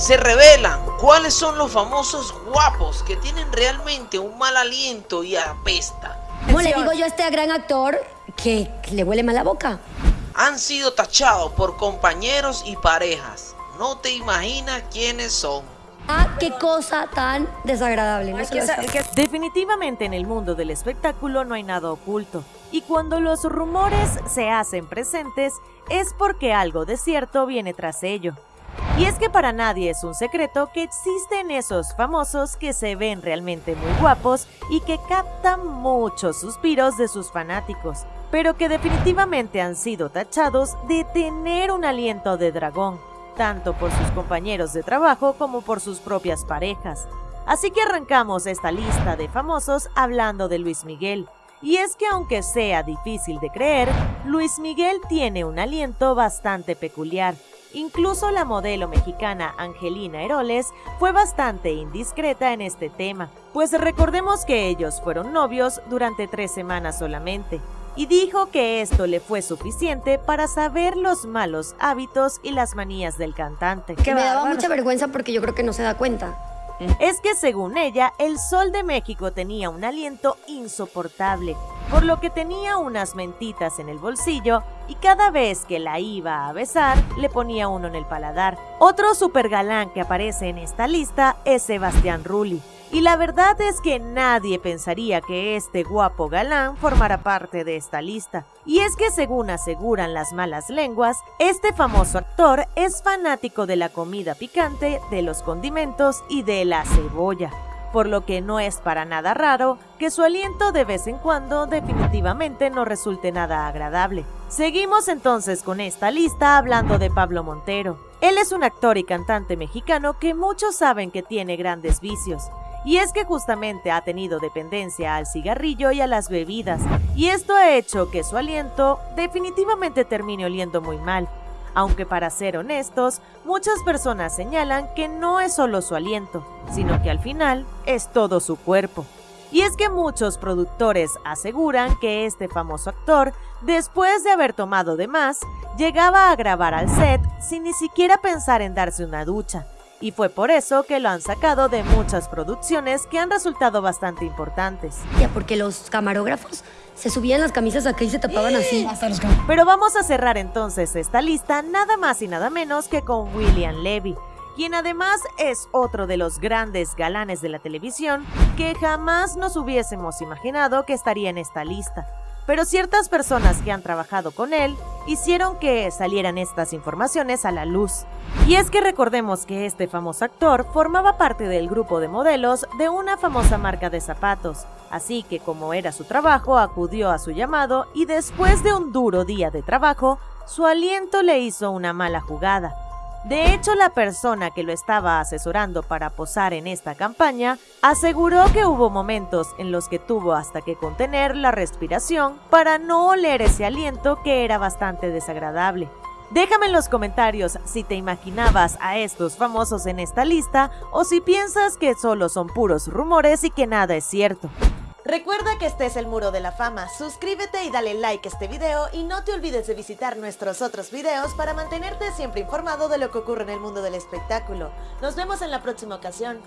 Se revelan cuáles son los famosos guapos que tienen realmente un mal aliento y apesta. ¿Cómo le digo yo a este gran actor que le huele mal la boca? Han sido tachados por compañeros y parejas. No te imaginas quiénes son. Ah, qué cosa tan desagradable. Definitivamente en el mundo del espectáculo no hay nada oculto. Y cuando los rumores se hacen presentes es porque algo de cierto viene tras ello. Y es que para nadie es un secreto que existen esos famosos que se ven realmente muy guapos y que captan muchos suspiros de sus fanáticos, pero que definitivamente han sido tachados de tener un aliento de dragón, tanto por sus compañeros de trabajo como por sus propias parejas. Así que arrancamos esta lista de famosos hablando de Luis Miguel. Y es que aunque sea difícil de creer, Luis Miguel tiene un aliento bastante peculiar, Incluso la modelo mexicana Angelina Heroles fue bastante indiscreta en este tema, pues recordemos que ellos fueron novios durante tres semanas solamente, y dijo que esto le fue suficiente para saber los malos hábitos y las manías del cantante. Que me daba mucha vergüenza porque yo creo que no se da cuenta. Es que según ella, el Sol de México tenía un aliento insoportable, por lo que tenía unas mentitas en el bolsillo y cada vez que la iba a besar le ponía uno en el paladar. Otro super galán que aparece en esta lista es Sebastián Rulli, y la verdad es que nadie pensaría que este guapo galán formara parte de esta lista. Y es que según aseguran las malas lenguas, este famoso actor es fanático de la comida picante, de los condimentos y de la cebolla por lo que no es para nada raro que su aliento de vez en cuando definitivamente no resulte nada agradable. Seguimos entonces con esta lista hablando de Pablo Montero. Él es un actor y cantante mexicano que muchos saben que tiene grandes vicios, y es que justamente ha tenido dependencia al cigarrillo y a las bebidas, y esto ha hecho que su aliento definitivamente termine oliendo muy mal. Aunque para ser honestos, muchas personas señalan que no es solo su aliento, sino que al final es todo su cuerpo. Y es que muchos productores aseguran que este famoso actor, después de haber tomado de más, llegaba a grabar al set sin ni siquiera pensar en darse una ducha, y fue por eso que lo han sacado de muchas producciones que han resultado bastante importantes. Ya, porque los camarógrafos se subían las camisas acá y se tapaban así. Pero vamos a cerrar entonces esta lista nada más y nada menos que con William Levy, quien además es otro de los grandes galanes de la televisión que jamás nos hubiésemos imaginado que estaría en esta lista pero ciertas personas que han trabajado con él hicieron que salieran estas informaciones a la luz. Y es que recordemos que este famoso actor formaba parte del grupo de modelos de una famosa marca de zapatos, así que como era su trabajo acudió a su llamado y después de un duro día de trabajo, su aliento le hizo una mala jugada de hecho, la persona que lo estaba asesorando para posar en esta campaña aseguró que hubo momentos en los que tuvo hasta que contener la respiración para no oler ese aliento que era bastante desagradable. Déjame en los comentarios si te imaginabas a estos famosos en esta lista o si piensas que solo son puros rumores y que nada es cierto. Recuerda que este es el Muro de la Fama, suscríbete y dale like a este video y no te olvides de visitar nuestros otros videos para mantenerte siempre informado de lo que ocurre en el mundo del espectáculo. Nos vemos en la próxima ocasión.